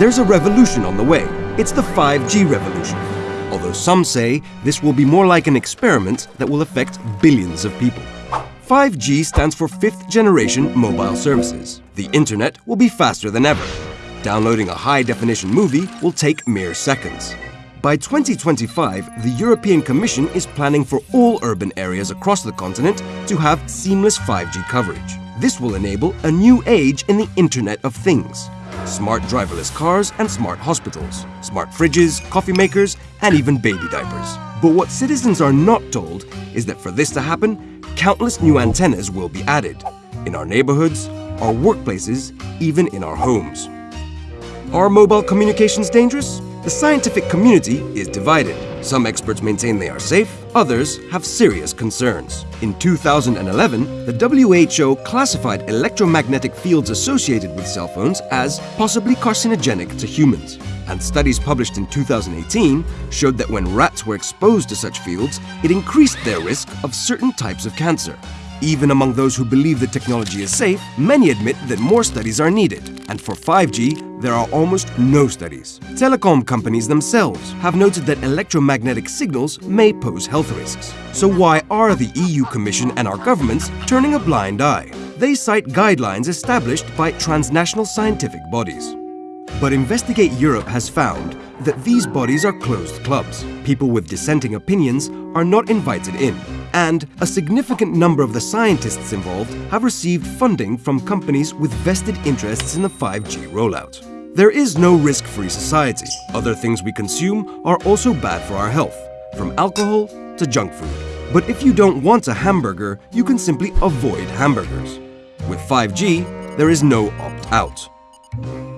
there's a revolution on the way. It's the 5G revolution. Although some say this will be more like an experiment that will affect billions of people. 5G stands for fifth generation mobile services. The internet will be faster than ever. Downloading a high definition movie will take mere seconds. By 2025, the European Commission is planning for all urban areas across the continent to have seamless 5G coverage. This will enable a new age in the Internet of Things. Smart driverless cars and smart hospitals, smart fridges, coffee makers, and even baby diapers. But what citizens are not told is that for this to happen, countless new antennas will be added in our neighborhoods, our workplaces, even in our homes. Are mobile communications dangerous? The scientific community is divided. Some experts maintain they are safe, others have serious concerns. In 2011, the WHO classified electromagnetic fields associated with cell phones as possibly carcinogenic to humans. And studies published in 2018 showed that when rats were exposed to such fields, it increased their risk of certain types of cancer. Even among those who believe the technology is safe, many admit that more studies are needed. And for 5G, there are almost no studies. Telecom companies themselves have noted that electromagnetic signals may pose health risks. So why are the EU Commission and our governments turning a blind eye? They cite guidelines established by transnational scientific bodies. But Investigate Europe has found that these bodies are closed clubs. People with dissenting opinions are not invited in. And a significant number of the scientists involved have received funding from companies with vested interests in the 5G rollout. There is no risk-free society. Other things we consume are also bad for our health, from alcohol to junk food. But if you don't want a hamburger, you can simply avoid hamburgers. With 5G, there is no opt-out.